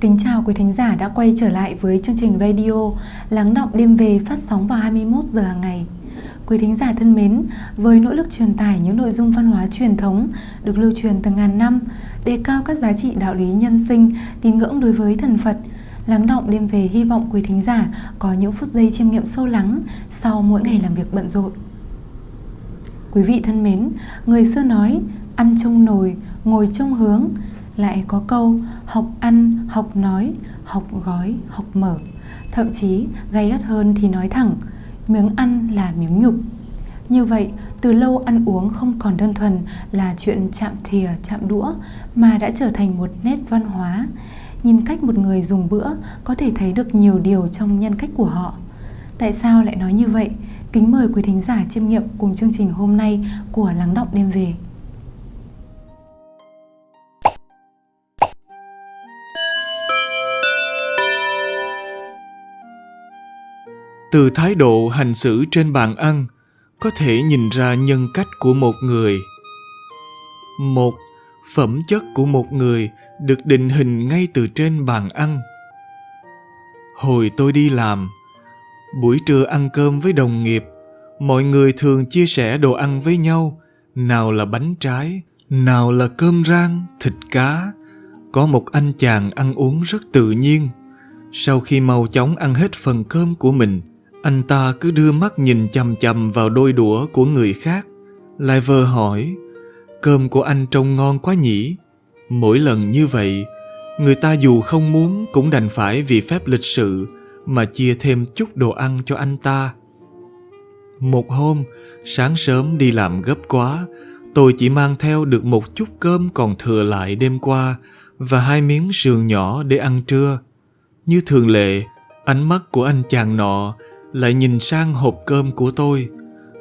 Kính chào quý thính giả đã quay trở lại với chương trình radio Lắng động đêm về phát sóng vào 21 giờ hàng ngày. Quý thính giả thân mến, với nỗ lực truyền tải những nội dung văn hóa truyền thống được lưu truyền từ ngàn năm, đề cao các giá trị đạo lý nhân sinh, tín ngưỡng đối với thần Phật, Lắng động đêm về hy vọng quý thính giả có những phút giây chiêm nghiệm sâu lắng sau mỗi ngày làm việc bận rộn. Quý vị thân mến, người xưa nói ăn trong nồi, ngồi trong hướng, lại có câu học ăn, học nói, học gói, học mở. Thậm chí gay gắt hơn thì nói thẳng, miếng ăn là miếng nhục. Như vậy, từ lâu ăn uống không còn đơn thuần là chuyện chạm thìa, chạm đũa mà đã trở thành một nét văn hóa. Nhìn cách một người dùng bữa có thể thấy được nhiều điều trong nhân cách của họ. Tại sao lại nói như vậy? Kính mời quý thính giả chiêm nghiệm cùng chương trình hôm nay của Lắng Động Đêm Về. Từ thái độ hành xử trên bàn ăn, có thể nhìn ra nhân cách của một người. Một, phẩm chất của một người được định hình ngay từ trên bàn ăn. Hồi tôi đi làm, buổi trưa ăn cơm với đồng nghiệp, mọi người thường chia sẻ đồ ăn với nhau, nào là bánh trái, nào là cơm rang, thịt cá. Có một anh chàng ăn uống rất tự nhiên. Sau khi mau chóng ăn hết phần cơm của mình anh ta cứ đưa mắt nhìn chằm chằm vào đôi đũa của người khác, lại vờ hỏi, cơm của anh trông ngon quá nhỉ? Mỗi lần như vậy, người ta dù không muốn cũng đành phải vì phép lịch sự mà chia thêm chút đồ ăn cho anh ta. Một hôm, sáng sớm đi làm gấp quá, tôi chỉ mang theo được một chút cơm còn thừa lại đêm qua và hai miếng sườn nhỏ để ăn trưa. Như thường lệ, ánh mắt của anh chàng nọ lại nhìn sang hộp cơm của tôi.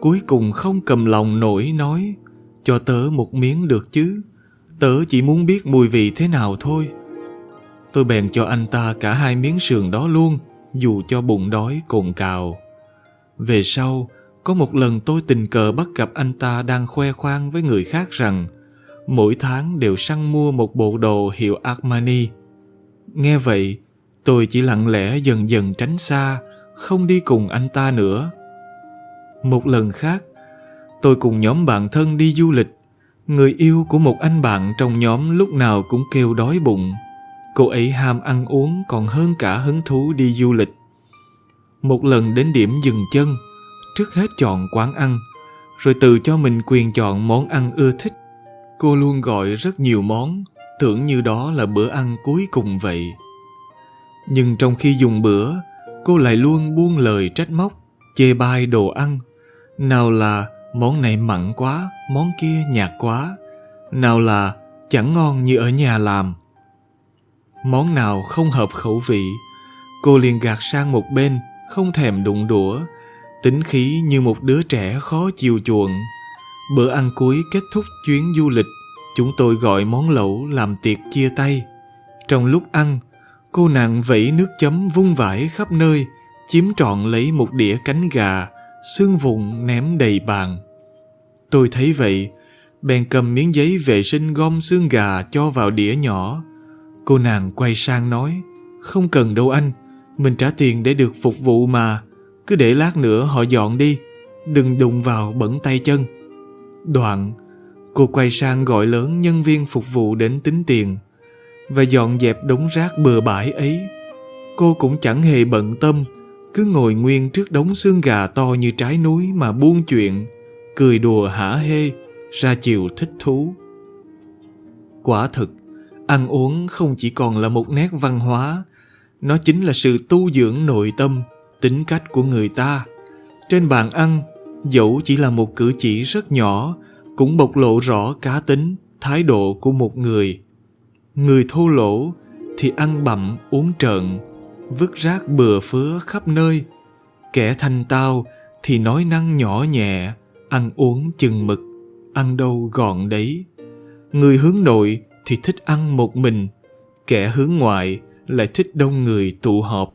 Cuối cùng không cầm lòng nổi nói cho tớ một miếng được chứ? Tớ chỉ muốn biết mùi vị thế nào thôi. Tôi bèn cho anh ta cả hai miếng sườn đó luôn dù cho bụng đói cồn cào. Về sau có một lần tôi tình cờ bắt gặp anh ta đang khoe khoang với người khác rằng mỗi tháng đều săn mua một bộ đồ hiệu Armani. Nghe vậy, tôi chỉ lặng lẽ dần dần tránh xa, không đi cùng anh ta nữa. Một lần khác, tôi cùng nhóm bạn thân đi du lịch. Người yêu của một anh bạn trong nhóm lúc nào cũng kêu đói bụng. Cô ấy ham ăn uống còn hơn cả hứng thú đi du lịch. Một lần đến điểm dừng chân, trước hết chọn quán ăn, rồi tự cho mình quyền chọn món ăn ưa thích. Cô luôn gọi rất nhiều món, tưởng như đó là bữa ăn cuối cùng vậy. Nhưng trong khi dùng bữa, cô lại luôn buông lời trách móc, chê bai đồ ăn. Nào là món này mặn quá, món kia nhạt quá. Nào là chẳng ngon như ở nhà làm. Món nào không hợp khẩu vị, cô liền gạt sang một bên, không thèm đụng đũa, tính khí như một đứa trẻ khó chiều chuộng. Bữa ăn cuối kết thúc chuyến du lịch, chúng tôi gọi món lẩu làm tiệc chia tay. Trong lúc ăn, Cô nàng vẫy nước chấm vung vãi khắp nơi, chiếm trọn lấy một đĩa cánh gà, xương vụn ném đầy bàn. Tôi thấy vậy, bèn cầm miếng giấy vệ sinh gom xương gà cho vào đĩa nhỏ. Cô nàng quay sang nói, không cần đâu anh, mình trả tiền để được phục vụ mà, cứ để lát nữa họ dọn đi, đừng đụng vào bẩn tay chân. Đoạn, cô quay sang gọi lớn nhân viên phục vụ đến tính tiền và dọn dẹp đống rác bừa bãi ấy. Cô cũng chẳng hề bận tâm, cứ ngồi nguyên trước đống xương gà to như trái núi mà buông chuyện, cười đùa hả hê, ra chiều thích thú. Quả thực, ăn uống không chỉ còn là một nét văn hóa, nó chính là sự tu dưỡng nội tâm, tính cách của người ta. Trên bàn ăn, dẫu chỉ là một cử chỉ rất nhỏ, cũng bộc lộ rõ cá tính, thái độ của một người. Người thô lỗ thì ăn bậm uống trợn, vứt rác bừa phứa khắp nơi. Kẻ thanh tao thì nói năng nhỏ nhẹ, ăn uống chừng mực, ăn đâu gọn đấy. Người hướng nội thì thích ăn một mình, kẻ hướng ngoại lại thích đông người tụ họp.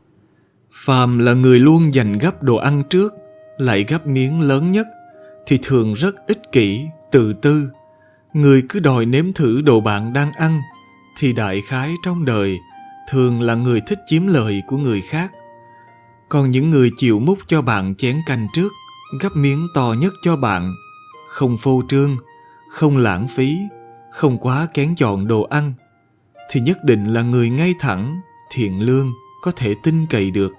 Phàm là người luôn dành gấp đồ ăn trước, lại gấp miếng lớn nhất, thì thường rất ích kỷ, tự tư. Người cứ đòi nếm thử đồ bạn đang ăn, thì đại khái trong đời thường là người thích chiếm lợi của người khác. Còn những người chịu múc cho bạn chén canh trước, gấp miếng to nhất cho bạn, không phô trương, không lãng phí, không quá kén chọn đồ ăn, thì nhất định là người ngay thẳng, thiện lương, có thể tin cậy được.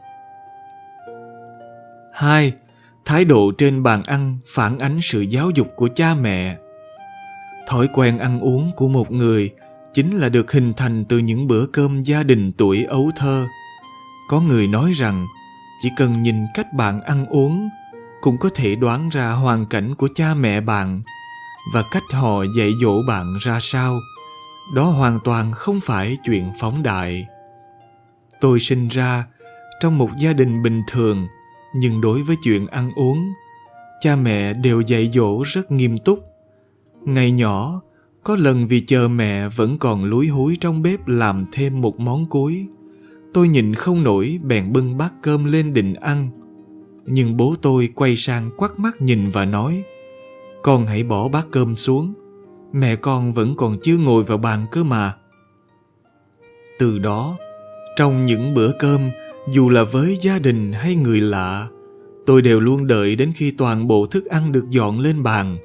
2. Thái độ trên bàn ăn phản ánh sự giáo dục của cha mẹ. Thói quen ăn uống của một người chính là được hình thành từ những bữa cơm gia đình tuổi ấu thơ. Có người nói rằng, chỉ cần nhìn cách bạn ăn uống, cũng có thể đoán ra hoàn cảnh của cha mẹ bạn và cách họ dạy dỗ bạn ra sao. Đó hoàn toàn không phải chuyện phóng đại. Tôi sinh ra trong một gia đình bình thường, nhưng đối với chuyện ăn uống, cha mẹ đều dạy dỗ rất nghiêm túc ngày nhỏ có lần vì chờ mẹ vẫn còn lúi húi trong bếp làm thêm một món cuối tôi nhìn không nổi, bèn bưng bát cơm lên định ăn. Nhưng bố tôi quay sang quắt mắt nhìn và nói, con hãy bỏ bát cơm xuống. Mẹ con vẫn còn chưa ngồi vào bàn cơ mà. Từ đó, trong những bữa cơm, dù là với gia đình hay người lạ, tôi đều luôn đợi đến khi toàn bộ thức ăn được dọn lên bàn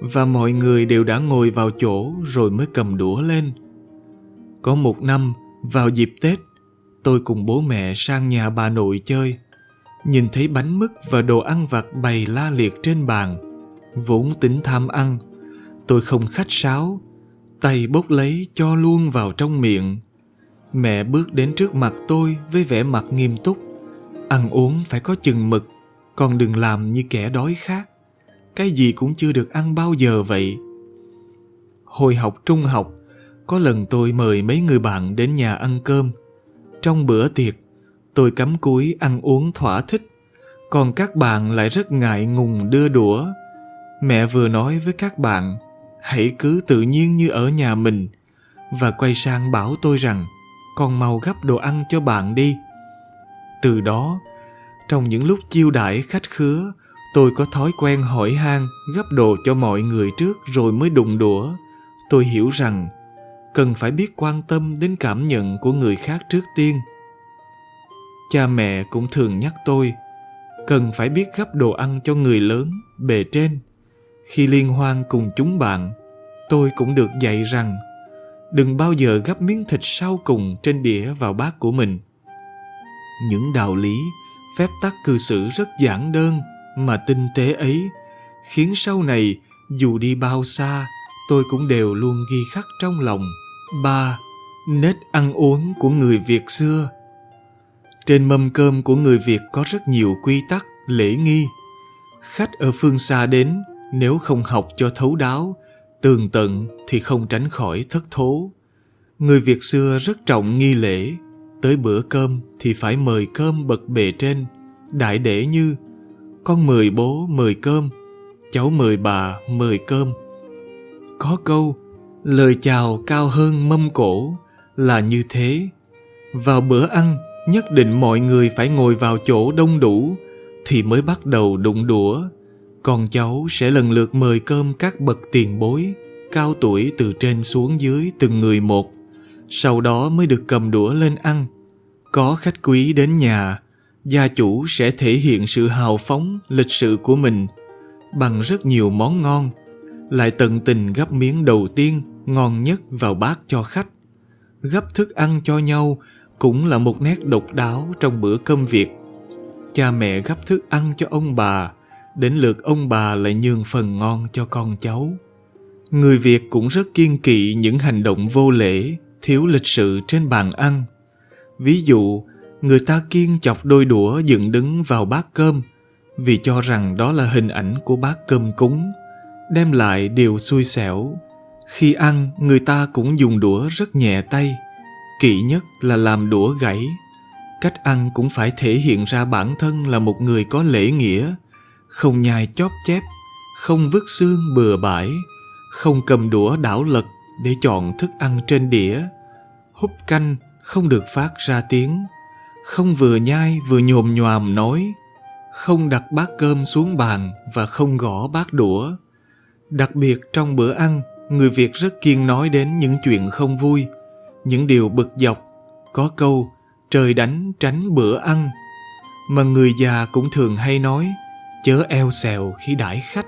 và mọi người đều đã ngồi vào chỗ rồi mới cầm đũa lên có một năm vào dịp tết tôi cùng bố mẹ sang nhà bà nội chơi nhìn thấy bánh mứt và đồ ăn vặt bày la liệt trên bàn vốn tính tham ăn tôi không khách sáo tay bốc lấy cho luôn vào trong miệng Mẹ bước đến trước mặt tôi với vẻ mặt nghiêm túc. Ăn uống phải có chừng mực, còn đừng làm như kẻ đói khát. Cái gì cũng chưa được ăn bao giờ vậy. Hồi học trung học, có lần tôi mời mấy người bạn đến nhà ăn cơm. Trong bữa tiệc, tôi cắm cúi ăn uống thỏa thích, còn các bạn lại rất ngại ngùng đưa đũa. Mẹ vừa nói với các bạn, hãy cứ tự nhiên như ở nhà mình, và quay sang bảo tôi rằng con mau gấp đồ ăn cho bạn đi. Từ đó, trong những lúc chiêu đãi khách khứa, tôi có thói quen hỏi han gấp đồ cho mọi người trước rồi mới đụng đũa. Tôi hiểu rằng cần phải biết quan tâm đến cảm nhận của người khác trước tiên. Cha mẹ cũng thường nhắc tôi cần phải biết gấp đồ ăn cho người lớn, bề trên. Khi liên hoan cùng chúng bạn, tôi cũng được dạy rằng đừng bao giờ gấp miếng thịt sau cùng trên đĩa vào bát của mình. Những đạo lý, phép tắc cư xử rất giản đơn mà tinh tế ấy khiến sau này dù đi bao xa tôi cũng đều luôn ghi khắc trong lòng. ba Nết ăn uống của người Việt xưa Trên mâm cơm của người Việt có rất nhiều quy tắc, lễ nghi. Khách ở phương xa đến, nếu không học cho thấu đáo tường tận thì không tránh khỏi thất thố. Người Việt xưa rất trọng nghi lễ, tới bữa cơm thì phải mời cơm bậc bề trên, đại để như con mời bố mời cơm, cháu mời bà mời cơm. Có câu, lời chào cao hơn mâm cổ là như thế. Vào bữa ăn, nhất định mọi người phải ngồi vào chỗ đông đủ thì mới bắt đầu đụng đũa Còn cháu sẽ lần lượt mời cơm các bậc tiền bối, cao tuổi từ trên xuống dưới từng người một, sau đó mới được cầm đũa lên ăn. Có khách quý đến nhà, gia chủ sẽ thể hiện sự hào phóng, lịch sự của mình bằng rất nhiều món ngon, lại tận tình gấp miếng đầu tiên ngon nhất vào bát cho khách. Gấp thức ăn cho nhau cũng là một nét độc đáo trong bữa cơm Việt. Cha mẹ gấp thức ăn cho ông bà, đến lượt ông bà lại nhường phần ngon cho con cháu. Người Việt cũng rất kiên kỵ những hành động vô lễ, thiếu lịch sự trên bàn ăn. Ví dụ, người ta kiên chọc đôi đũa dựng đứng vào bát cơm vì cho rằng đó là hình ảnh của bát cơm cúng, đem lại điều xui xẻo. Khi ăn, người ta cũng dùng đũa rất nhẹ tay, kỵ nhất là làm đũa gãy. Cách ăn cũng phải thể hiện ra bản thân là một người có lễ nghĩa, không nhai chóp chép, không vứt xương bừa bãi, không cầm đũa đảo lật để chọn thức ăn trên đĩa. Húp canh không được phát ra tiếng, không vừa nhai vừa nhồm nhòm nói, không đặt bát cơm xuống bàn và không gõ bát đũa. Đặc biệt trong bữa ăn, người Việt rất kiên nói đến những chuyện không vui, những điều bực dọc, có câu trời đánh tránh bữa ăn. Mà người già cũng thường hay nói chớ eo xèo khi đãi khách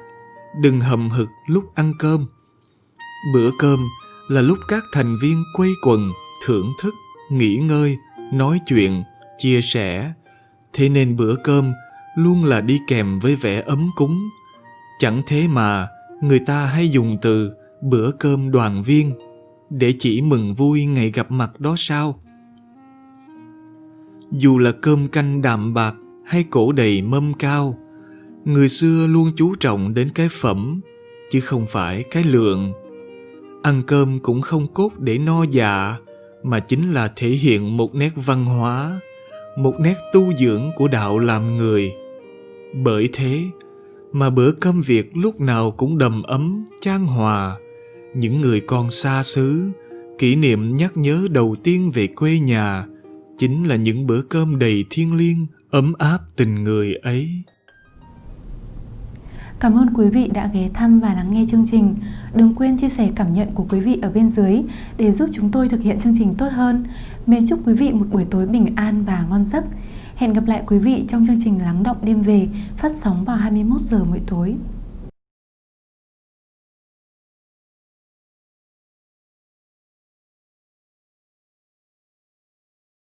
đừng hầm hực lúc ăn cơm. Bữa cơm là lúc các thành viên quây quần thưởng thức nghỉ ngơi nói chuyện chia sẻ. Thế nên bữa cơm luôn là đi kèm với vẻ ấm cúng. Chẳng thế mà người ta hay dùng từ bữa cơm đoàn viên để chỉ mừng vui ngày gặp mặt đó sao? Dù là cơm canh đạm bạc hay cổ đầy mâm cao, người xưa luôn chú trọng đến cái phẩm, chứ không phải cái lượng. Ăn cơm cũng không cốt để no dạ mà chính là thể hiện một nét văn hóa một nét tu dưỡng của đạo làm người. Bởi thế mà bữa cơm việt lúc nào cũng đầm ấm, chan hòa, những người con xa xứ, kỷ niệm nhắc nhớ đầu tiên về quê nhà chính là những bữa cơm đầy thiêng liêng, ấm áp tình người ấy. Cảm ơn quý vị đã ghé thăm và lắng nghe chương trình. Đừng quên chia sẻ cảm nhận của quý vị ở bên dưới để giúp chúng tôi thực hiện chương trình tốt hơn. Mến chúc quý vị một buổi tối bình an và ngon giấc. Hẹn gặp lại quý vị trong chương trình Lắng động đêm về phát sóng vào 21 giờ mỗi tối.